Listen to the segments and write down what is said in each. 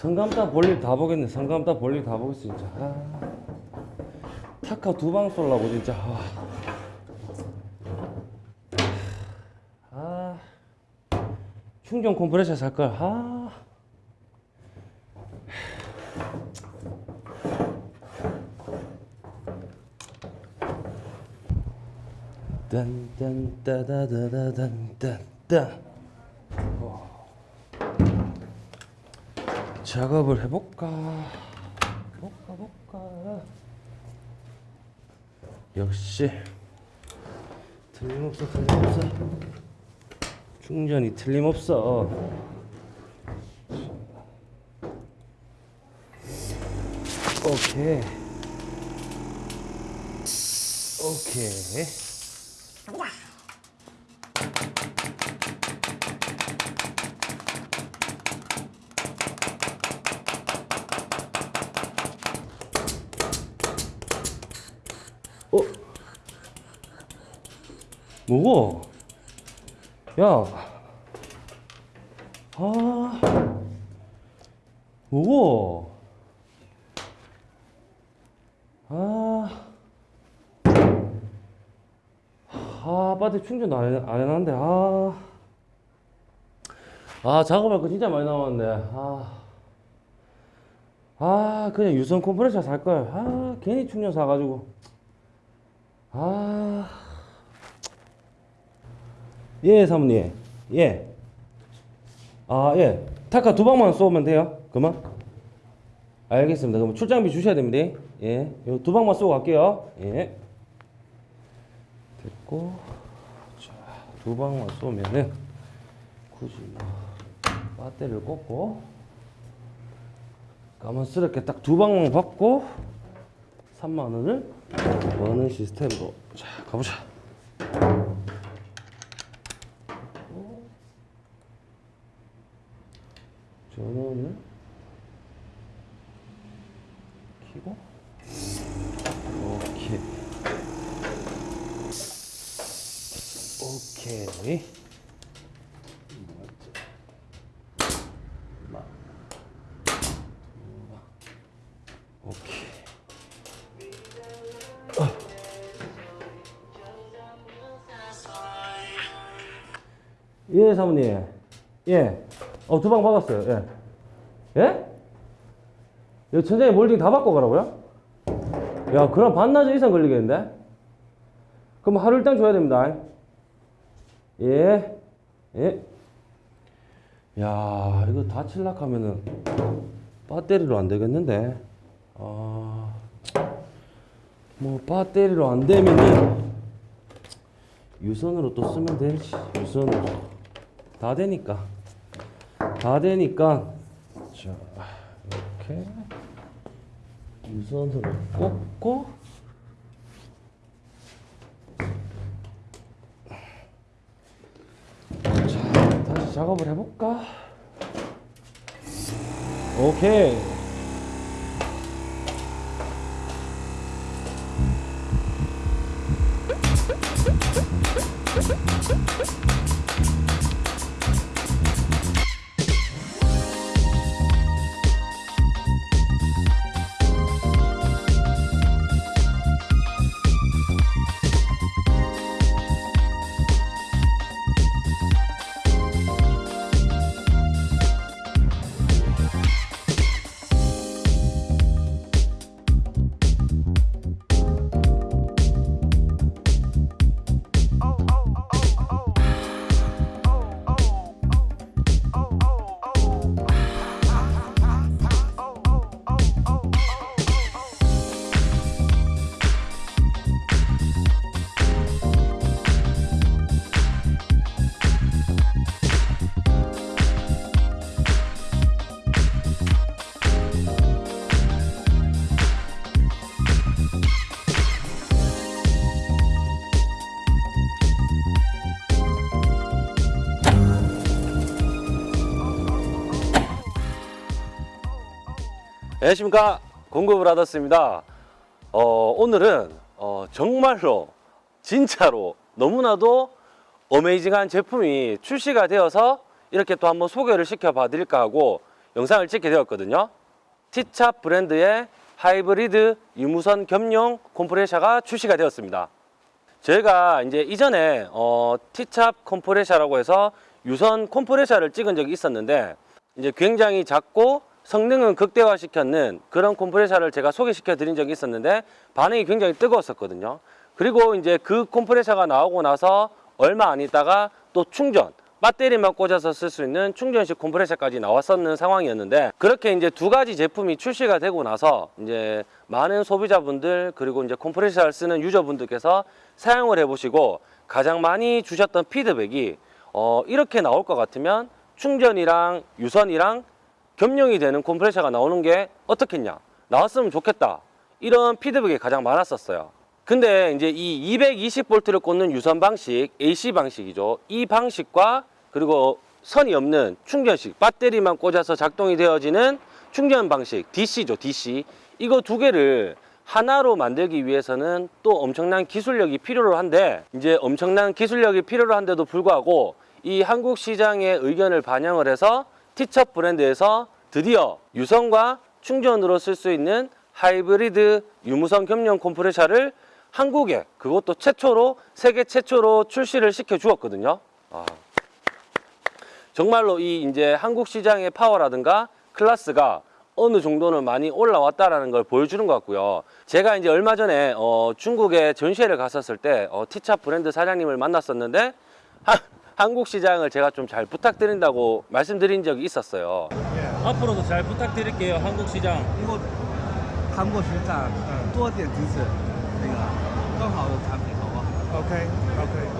성감다 볼일 다 보겠네. 성감다 볼일 다 보겠어 진짜. 아. 타카 두 방 쏠라고 진짜. 아. 아. 충전 컴프레셔 살 걸. 아. 딴딴따다다다단딴딴 작업을 해볼까? 볼까 볼까? 역시. 틀림없어 틀림없어. 충전이 틀림없어. 오케이. 오케이 뭐고? 야. 아. 뭐고? 아. 아, 배터리 충전 안, 해, 안 해놨는데, 아. 아, 작업할 거 진짜 많이 남았네. 아. 아, 그냥 유선 컴프레셔 살걸. 아, 괜히 충전 사가지고. 아. 예, 사모님. 예. 아, 예. 타카 두 방만 쏘면 돼요? 그만? 알겠습니다. 그럼 출장비 주셔야 됩니다. 예. 요두 방만 쏘고 갈게요. 예. 됐고. 자, 두 방만 쏘면은 굳이 뭐 배터리를 꽂고 까만스럽게 딱 두 방만 받고 3만 원을 버는 시스템으로 자 가보자. 사모님. 예. 어, 두방 박았어요. 예. 예? 이 천장에 몰딩 다 바꿔 가라고요? 야, 그럼 반나절 이상 걸리겠는데? 그럼 하루 일당 줘야 됩니다. 예. 예. 야, 이거 다 칠락 하면은 배터리로 안 되겠는데? 아. 뭐, 배터리로 안 되면은 유선으로 또 쓰면 되지. 유선으로. 다 되니까. 다 되니까. 자, 이렇게. 유선으로 꽂고. 자, 다시 작업을 해볼까? 오케이. 안녕하십니까 공구브라더스입니다 어, 오늘은 어, 정말로 진짜로 너무나도 amazing한 제품이 출시가 되어서 이렇게 또 한번 소개를 시켜 봐 드릴까 하고 영상을 찍게 되었거든요. 티차 브랜드의 하이브리드 유무선 겸용 컴프레셔가 출시가 되었습니다. 저희가 이제 이전에 어, 티찹 컴프레셔라고 해서 유선 컴프레셔를 찍은 적이 있었는데 이제 굉장히 작고 성능은 극대화시켰는 그런 컴프레셔를 제가 소개시켜 드린 적이 있었는데 반응이 굉장히 뜨거웠었거든요. 그리고 이제 그 컴프레셔가 나오고 나서 얼마 안 있다가 또 충전 배터리만 꽂아서 쓸 수 있는 충전식 컴프레셔까지 나왔었는 상황이었는데 그렇게 이제 두 가지 제품이 출시가 되고 나서 이제 많은 소비자분들 그리고 이제 컴프레셔를 쓰는 유저분들께서 사용을 해보시고 가장 많이 주셨던 피드백이 어 이렇게 나올 것 같으면 충전이랑 유선이랑 겸용이 되는 컴프레셔가 나오는 게 어떻겠냐? 나왔으면 좋겠다. 이런 피드백이 가장 많았었어요. 근데 이제 이 220V를 꽂는 유선 방식 AC 방식이죠. 이 방식과 그리고 선이 없는 충전식 배터리만 꽂아서 작동이 되어지는 충전 방식 DC죠 DC 이거 두 개를 하나로 만들기 위해서는 또 엄청난 기술력이 필요로 한데 이제 엄청난 기술력이 필요로 한데도 불구하고 이 한국 시장의 의견을 반영을 해서 티첩 브랜드에서 드디어 유선과 충전으로 쓸 수 있는 하이브리드 유무선 겸용 컴프레셔를 한국에 그것도 최초로 세계 최초로 출시를 시켜 주었거든요. 아. 정말로 이 이제 한국 시장의 파워라든가 클래스가 어느 정도는 많이 올라왔다라는 걸 보여주는 것 같고요. 제가 이제 얼마 전에 어, 중국에 전시회를 갔었을 때 어, 티차 브랜드 사장님을 만났었는데 하, 한국 시장을 제가 좀 잘 부탁드린다고 말씀드린 적이 있었어요. 앞으로도 잘 부탁드릴게요. 한국 시장. 以后韩国学长多点支持那个更好的产品，好不好？ OK OK。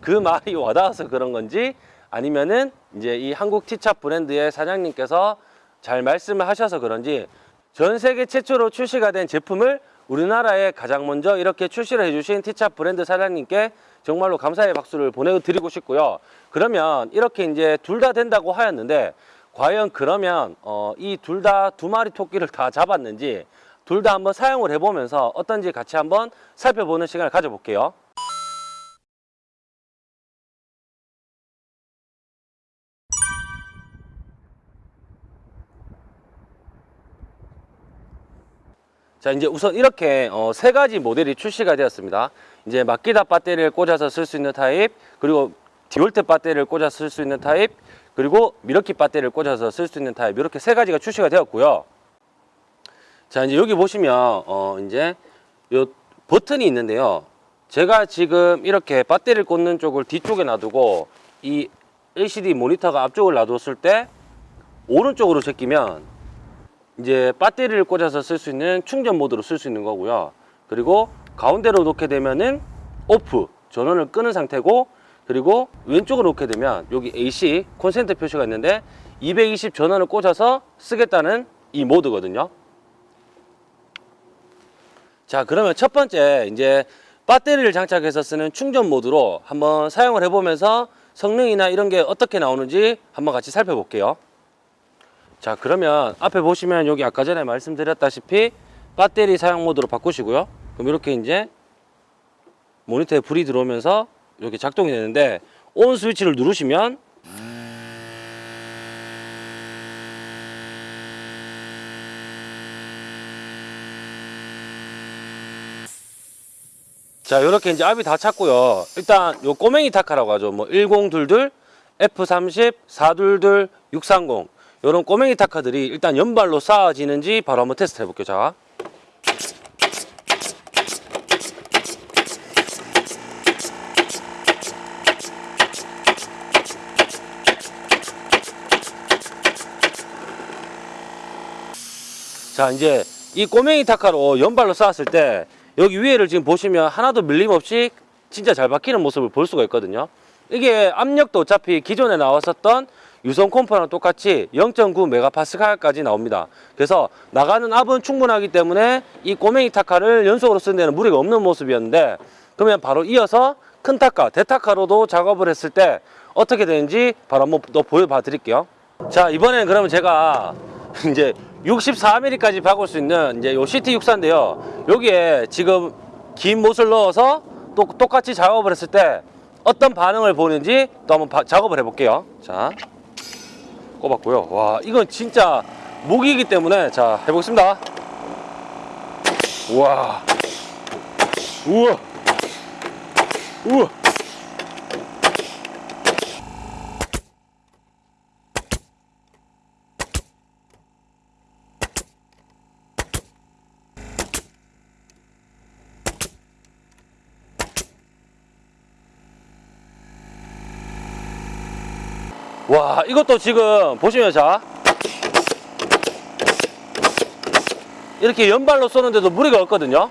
그 말이 와닿아서 그런 건지 아니면은 이제 이 한국 티차 브랜드의 사장님께서 잘 말씀을 하셔서 그런지 전 세계 최초로 출시가 된 제품을 우리나라에 가장 먼저 이렇게 출시를 해주신 티차 브랜드 사장님께 정말로 감사의 박수를 보내드리고 싶고요. 그러면 이렇게 이제 둘 다 된다고 하였는데 과연 그러면 어, 이 둘 다 두 마리 토끼를 다 잡았는지 둘 다 한번 사용을 해보면서 어떤지 같이 한번 살펴보는 시간을 가져볼게요. 자 이제 우선 이렇게 어, 세 가지 모델이 출시가 되었습니다 이제 마키다 배터리를 꽂아서 쓸 수 있는 타입 그리고 디월트 배터리를 꽂아서 쓸 수 있는 타입 그리고 밀워키 배터리를 꽂아서 쓸 수 있는 타입 이렇게 세 가지가 출시가 되었고요 자 이제 여기 보시면 어 이제 요 버튼이 있는데요 제가 지금 이렇게 배터리를 꽂는 쪽을 뒤쪽에 놔두고 이 LCD 모니터가 앞쪽을 놔뒀을 때 오른쪽으로 제끼면 이제 배터리를 꽂아서 쓸 수 있는 충전 모드로 쓸 수 있는 거고요. 그리고 가운데로 놓게 되면은 오프 전원을 끄는 상태고 그리고 왼쪽으로 놓게 되면 여기 AC 콘센트 표시가 있는데 220 전원을 꽂아서 쓰겠다는 이 모드거든요. 자 그러면 첫 번째 이제 배터리를 장착해서 쓰는 충전 모드로 한번 사용을 해보면서 성능이나 이런 게 어떻게 나오는지 한번 같이 살펴볼게요. 자 그러면 앞에 보시면 여기 아까 전에 말씀드렸다시피 배터리 사용 모드로 바꾸시고요 그럼 이렇게 이제 모니터에 불이 들어오면서 이렇게 작동이 되는데 온 스위치를 누르시면 자 이렇게 이제 압이 다 찼고요. 일단 요 꼬맹이 타카라고 하죠. 뭐 1022, F30, 422, 630 이런 꼬맹이 타카들이 일단 연발로 쌓아지는지 바로 한번 테스트 해볼게요. 자 자 이제 이 꼬맹이 타카로 연발로 쌓았을 때 여기 위에를 지금 보시면 하나도 밀림 없이 진짜 잘 박히는 모습을 볼 수가 있거든요. 이게 압력도 어차피 기존에 나왔었던 유선 콤포랑 똑같이 0.9메가파스칼까지 나옵니다. 그래서 나가는 압은 충분하기 때문에 이 꼬맹이 타카를 연속으로 쓰는 데는 무리가 없는 모습이었는데 그러면 바로 이어서 큰 타카, 대타카로도 작업을 했을 때 어떻게 되는지 바로 한번 또 보여봐 드릴게요. 자 이번엔 그러면 제가 이제 64mm까지 박을 수 있는 이제 요 CT64인데요 여기에 지금 긴 못을 넣어서 또 똑같이 작업을 했을 때 어떤 반응을 보이는지 또 한번 바- 작업을 해 볼게요 자 꼽았고요. 와, 이건 진짜 무기이기 때문에 자, 해보겠습니다. 우와. 우와. 우와. 와, 이것도 지금 보시면 자. 이렇게 연발로 쏘는데도 무리가 없거든요.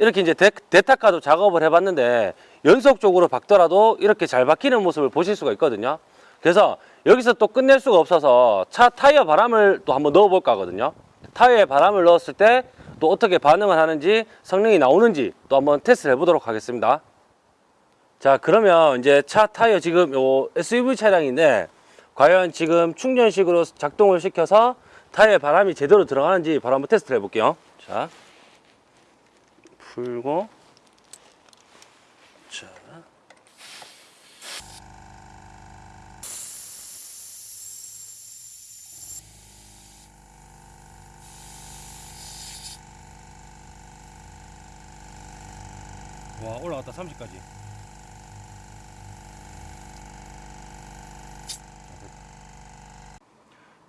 이렇게 이제 대, 대타카도 작업을 해봤는데 연속적으로 박더라도 이렇게 잘 박히는 모습을 보실 수가 있거든요. 그래서 여기서 또 끝낼 수가 없어서 차 타이어 바람을 또 한번 넣어볼까 하거든요. 타이어에 바람을 넣었을 때 또 어떻게 반응을 하는지 성능이 나오는지 또 한번 테스트를 해보도록 하겠습니다. 자 그러면 이제 차 타이어 지금 요 SUV 차량인데 과연 지금 충전식으로 작동을 시켜서 타이어에 바람이 제대로 들어가는지 바로 한번 테스트를 해볼게요. 자 풀고 자 와 올라갔다 30까지.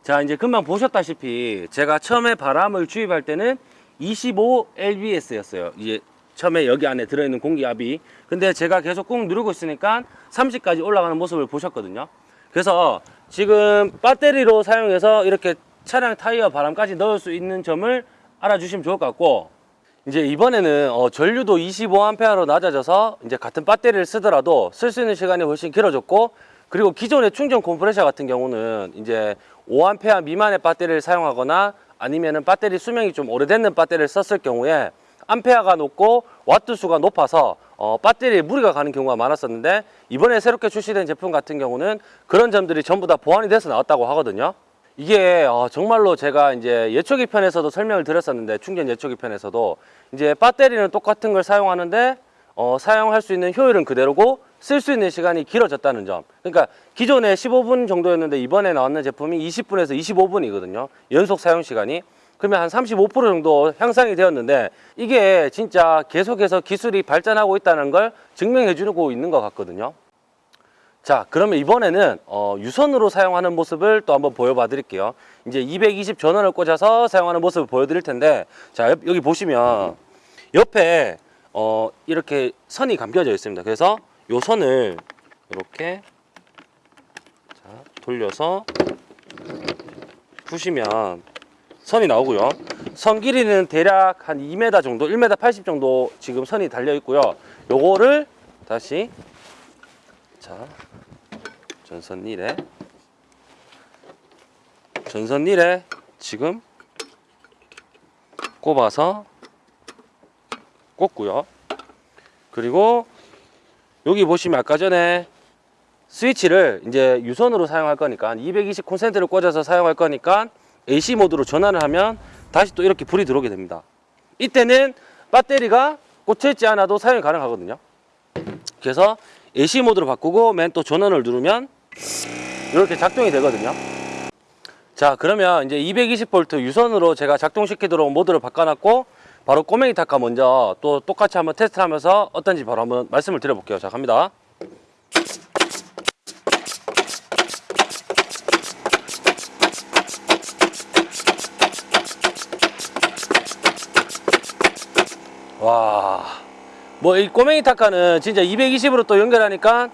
자 이제 금방 보셨다시피 제가 처음에 바람을 주입할 때는 25 lbs였어요. 이제 처음에 여기 안에 들어있는 공기압이. 근데 제가 계속 꾹 누르고 있으니까 30까지 올라가는 모습을 보셨거든요. 그래서 지금 배터리로 사용해서 이렇게 차량 타이어 바람까지 넣을 수 있는 점을 알아주시면 좋을 것 같고 이제 이번에는 어, 전류도 25A로 낮아져서 이제 같은 배터리를 쓰더라도 쓸 수 있는 시간이 훨씬 길어졌고 그리고 기존의 충전 컴프레셔 같은 경우는 이제 5A 미만의 배터리를 사용하거나 아니면은 배터리 수명이 좀 오래됐는 배터리를 썼을 경우에 암페어가 높고 와트 수가 높아서 어, 배터리에 무리가 가는 경우가 많았었는데 이번에 새롭게 출시된 제품 같은 경우는 그런 점들이 전부 다 보완이 돼서 나왔다고 하거든요. 이게 어, 정말로 제가 이제 예초기 편에서도 설명을 드렸었는데 충전 예초기 편에서도 이제 배터리는 똑같은 걸 사용하는데 어, 사용할 수 있는 효율은 그대로고 쓸 수 있는 시간이 길어졌다는 점. 그러니까 기존에 15분 정도였는데 이번에 나왔는 제품이 20분에서 25분이거든요. 연속 사용 시간이. 그러면 한 35% 정도 향상이 되었는데 이게 진짜 계속해서 기술이 발전하고 있다는 걸 증명해 주고 있는 것 같거든요. 자 그러면 이번에는 어, 유선으로 사용하는 모습을 또 한번 보여봐 드릴게요. 이제 220 전원을 꽂아서 사용하는 모습을 보여드릴 텐데 자 옆- 여기 보시면 옆에 어, 이렇게 선이 감겨져 있습니다. 그래서 요 선을 이렇게 자, 돌려서 푸시면 선이 나오고요. 선 길이는 대략 한 2m 정도 1m 80 정도 지금 선이 달려 있고요. 요거를 다시 자 전선 릴에 전선 릴에 지금 꼽아서 꽂고요. 그리고 여기 보시면 아까 전에 스위치를 이제 유선으로 사용할 거니까 220 콘센트를 꽂아서 사용할 거니까 AC 모드로 전환을 하면 다시 또 이렇게 불이 들어오게 됩니다. 이때는 배터리가 꽂혀 있지 않아도 사용이 가능하거든요. 그래서 AC 모드로 바꾸고 맨 또 전원을 누르면 이렇게 작동이 되거든요. 자 그러면 이제 220V 유선으로 제가 작동시키도록 모드를 바꿔놨고 바로 꼬맹이 타카 먼저 또 똑같이 한번 테스트를 하면서 어떤지 바로 한번 말씀을 드려볼게요. 자 갑니다. 와. 뭐 이 꼬맹이 타카는 진짜 220으로 또 연결하니까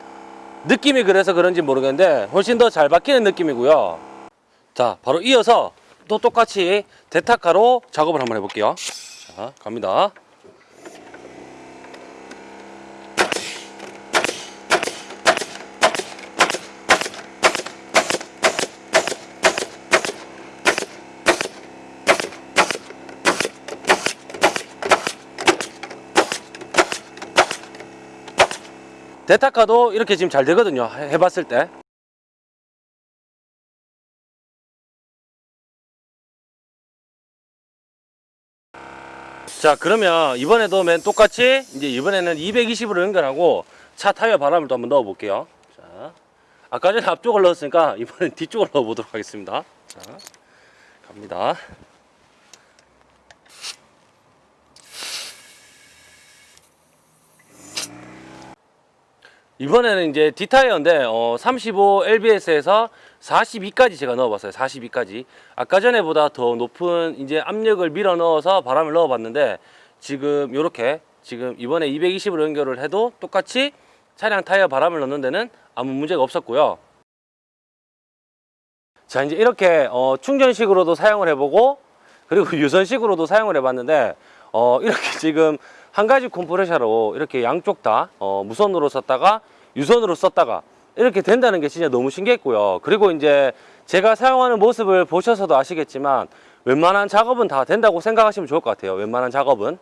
느낌이 그래서 그런지 모르겠는데 훨씬 더 잘 박히는 느낌이고요. 자 바로 이어서 또 똑같이 대타카로 작업을 한번 해볼게요. 자 갑니다 대타카도 이렇게 지금 잘 되거든요. 해- 해봤을 때. 자 그러면 이번에도 맨 똑같이 이제 이번에는 220으로 연결하고 차 타이어 바람을 또 한번 넣어 볼게요. 자 아까 전에 앞쪽을 넣었으니까 이번엔 뒤쪽을 넣어 보도록 하겠습니다. 자 갑니다 이번에는 이제 D타이어인데 어, 35 LBS에서 42까지 제가 넣어봤어요. 42까지. 아까 전에보다 더 높은 이제 압력을 밀어 넣어서 바람을 넣어봤는데 지금 이렇게 지금 이번에 220으로 연결을 해도 똑같이 차량 타이어 바람을 넣는 데는 아무 문제가 없었고요. 자 이제 이렇게 어, 충전식으로도 사용을 해보고 그리고 유선식으로도 사용을 해봤는데 어, 이렇게 지금 한 가지 컴프레셔로 이렇게 양쪽 다 어, 무선으로 썼다가 유선으로 썼다가 이렇게 된다는 게 진짜 너무 신기했고요. 그리고 이제 제가 사용하는 모습을 보셔서도 아시겠지만 웬만한 작업은 다 된다고 생각하시면 좋을 것 같아요. 웬만한 작업은.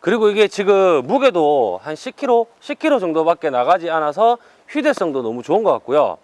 그리고 이게 지금 무게도 한 10kg, 10kg 정도밖에 나가지 않아서 휴대성도 너무 좋은 것 같고요.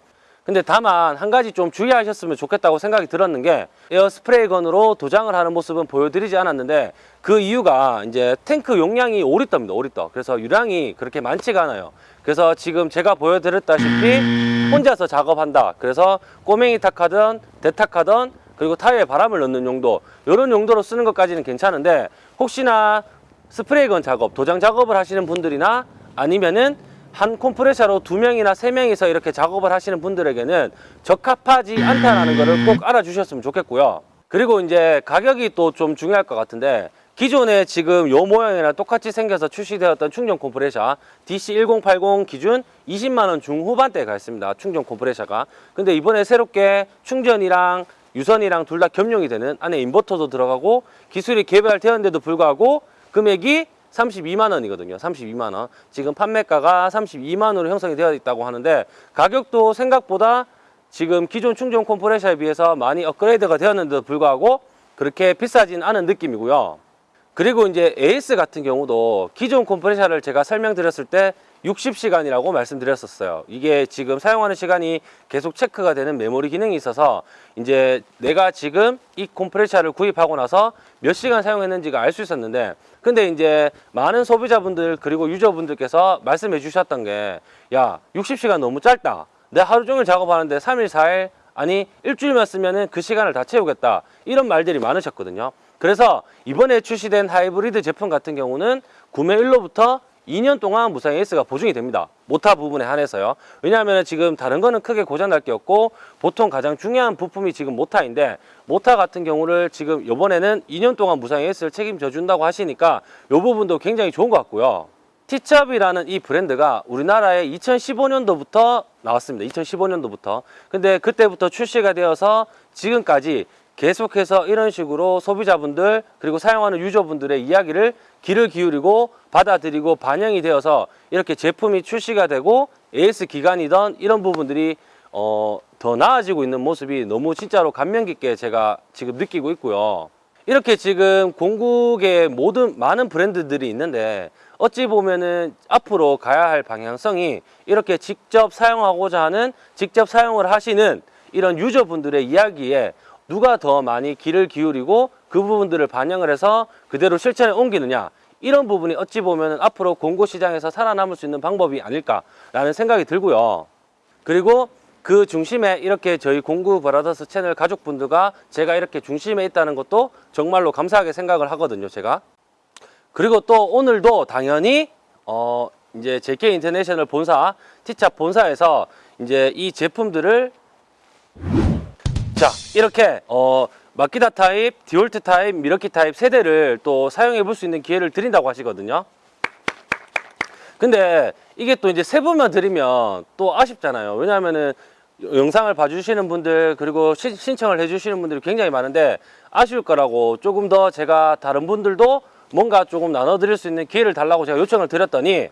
근데 다만 한 가지 좀 주의하셨으면 좋겠다고 생각이 들었는 게 에어 스프레이 건으로 도장을 하는 모습은 보여드리지 않았는데 그 이유가 이제 탱크 용량이 5리터입니다. 5리터. 그래서 유량이 그렇게 많지가 않아요. 그래서 지금 제가 보여드렸다시피 혼자서 작업한다. 그래서 꼬맹이 탁하든 대탁하든 그리고 타이어에 바람을 넣는 용도 이런 용도로 쓰는 것까지는 괜찮은데 혹시나 스프레이건 작업, 도장 작업을 하시는 분들이나 아니면은 한 컴프레셔로 두 명이나 세 명이서 이렇게 작업을 하시는 분들에게는 적합하지 않다라는 것을 꼭 알아주셨으면 좋겠고요. 그리고 이제 가격이 또 좀 중요할 것 같은데 기존에 지금 요 모양이랑 똑같이 생겨서 출시되었던 충전 컴프레셔 DC1080 기준 20만 원 중후반대에 가 있습니다. 충전 컴프레셔가. 근데 이번에 새롭게 충전이랑 유선이랑 둘 다 겸용이 되는 안에 인버터도 들어가고 기술이 개발되었는데도 불구하고 금액이 32만 원이거든요. 32만 원. 지금 판매가가 32만 원으로 형성이 되어 있다고 하는데 가격도 생각보다 지금 기존 충전 컴프레셔에 비해서 많이 업그레이드가 되었는데도 불구하고 그렇게 비싸진 않은 느낌이고요. 그리고 이제 AS 같은 경우도 기존 컴프레셔를 제가 설명드렸을 때 60시간이라고 말씀드렸었어요. 이게 지금 사용하는 시간이 계속 체크가 되는 메모리 기능이 있어서 이제 내가 지금 이 컴프레셔를 구입하고 나서 몇 시간 사용했는지가 알 수 있었는데 근데 이제 많은 소비자분들 그리고 유저분들께서 말씀해 주셨던 게 야 60시간 너무 짧다. 내 하루 종일 작업하는데 3일 4일 아니 일주일만 쓰면은 그 시간을 다 채우겠다. 이런 말들이 많으셨거든요. 그래서 이번에 출시된 하이브리드 제품 같은 경우는 구매일로부터 2년 동안 무상 AS가 보증이 됩니다. 모타 부분에 한해서요. 왜냐하면 지금 다른 거는 크게 고장 날 게 없고 보통 가장 중요한 부품이 지금 모타인데 모타 같은 경우를 지금 이번에는 2년 동안 무상 AS를 책임져 준다고 하시니까 이 부분도 굉장히 좋은 것 같고요. 티찹이라는 이 브랜드가 우리나라에 2015년도부터 나왔습니다. 2015년도부터. 근데 그때부터 출시가 되어서 지금까지 계속해서 이런 식으로 소비자분들 그리고 사용하는 유저분들의 이야기를 귀를 기울이고 받아들이고 반영이 되어서 이렇게 제품이 출시가 되고 AS 기간이던 이런 부분들이 어, 더 나아지고 있는 모습이 너무 진짜로 감명 깊게 제가 지금 느끼고 있고요. 이렇게 지금 공국의 모든 많은 브랜드들이 있는데 어찌 보면은 앞으로 가야 할 방향성이 이렇게 직접 사용하고자 하는 직접 사용을 하시는 이런 유저분들의 이야기에 누가 더 많이 귀를 기울이고 그 부분들을 반영을 해서 그대로 실천에 옮기느냐 이런 부분이 어찌 보면 앞으로 공고 시장에서 살아남을 수 있는 방법이 아닐까라는 생각이 들고요. 그리고 그 중심에 이렇게 저희 공구 브라더스 채널 가족분들과 제가 이렇게 중심에 있다는 것도 정말로 감사하게 생각을 하거든요, 제가. 그리고 또 오늘도 당연히 어 이제 JK 인터내셔널 본사 티찹 본사에서 이제 이 제품들을 자 이렇게 어 마키타 타입, 디월트 타입, 밀워키 타입 세 대를 또 사용해 볼 수 있는 기회를 드린다고 하시거든요. 근데 이게 또 이제 세 분만 드리면 또 아쉽잖아요. 왜냐하면은 영상을 봐주시는 분들 그리고 시- 신청을 해주시는 분들이 굉장히 많은데 아쉬울 거라고 조금 더 제가 다른 분들도 뭔가 조금 나눠 드릴 수 있는 기회를 달라고 제가 요청을 드렸더니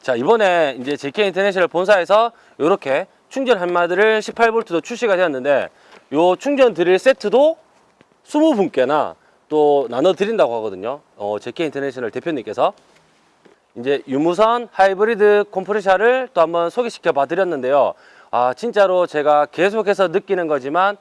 자 이번에 이제 JK 인터내셔널 본사에서 이렇게 충전 함마드릴 18V도 출시가 되었는데 요 충전 드릴 세트도 20분께나 또 나눠 드린다고 하거든요. 어, JK 인터내셔널 대표님께서 이제 유무선 하이브리드 컴프레셔를 또 한번 소개시켜 봐 드렸는데요. 아, 진짜로 제가 계속해서 느끼는 거지만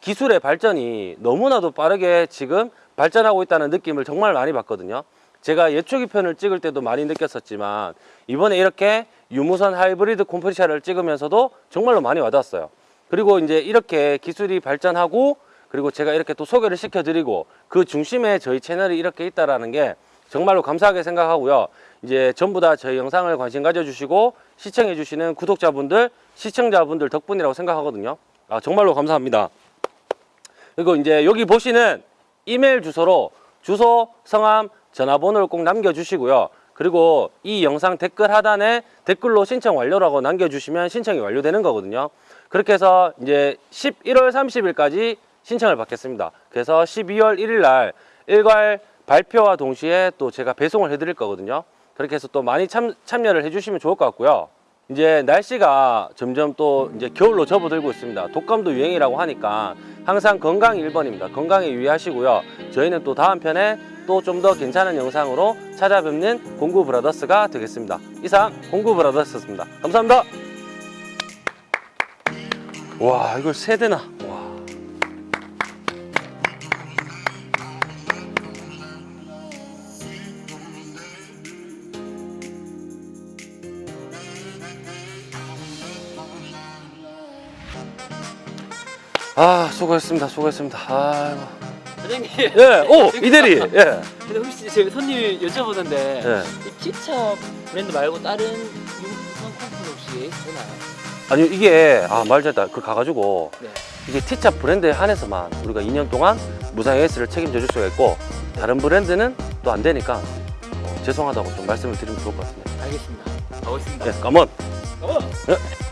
기술의 발전이 너무나도 빠르게 지금 발전하고 있다는 느낌을 정말 많이 받거든요. 제가 예초기 편을 찍을 때도 많이 느꼈었지만 이번에 이렇게 유무선 하이브리드 콤프레셔를 찍으면서도 정말로 많이 와닿았어요. 그리고 이제 이렇게 기술이 발전하고 그리고 제가 이렇게 또 소개를 시켜드리고 그 중심에 저희 채널이 이렇게 있다라는 게 정말로 감사하게 생각하고요. 이제 전부 다 저희 영상을 관심 가져주시고 시청해주시는 구독자분들, 시청자분들 덕분이라고 생각하거든요. 아, 정말로 감사합니다. 그리고 이제 여기 보시는 이메일 주소로 주소, 성함, 전화번호를 꼭 남겨주시고요. 그리고 이 영상 댓글 하단에 댓글로 신청 완료라고 남겨주시면 신청이 완료되는 거거든요. 그렇게 해서 이제 11월 30일까지 신청을 받겠습니다. 그래서 12월 1일 날 일괄 발표와 동시에 또 제가 배송을 해드릴 거거든요. 그렇게 해서 또 많이 참, 참여를 해주시면 좋을 것 같고요. 이제 날씨가 점점 또 이제 겨울로 접어들고 있습니다. 독감도 유행이라고 하니까 항상 건강 1번입니다. 건강에 유의하시고요. 저희는 또 다음 편에 또 좀 더 괜찮은 영상으로 찾아뵙는 공구 브라더스가 되겠습니다. 이상 공구 브라더스였습니다. 감사합니다. 와 이걸 세 대나. 아 수고했습니다. 수고했습니다. 아이고. 사장님. 예, 오 이대리. 예. 근데 혹시 제 손님 여쭤보는데 예. 이 티차 브랜드 말고 다른 유선 컴퍼니 혹시 되나요? 아니 이게 아 말잘다 그 가가지고 네. 이게 티차 브랜드에 한해서만 우리가 2년 동안 무상 AS를 책임져 줄 수가 있고 다른 브랜드는 또 안 되니까 어, 죄송하다고 좀 말씀을 드리면 좋을 것 같습니다. 알겠습니다. 가보겠습니다. 예, 감원. 가보. 예.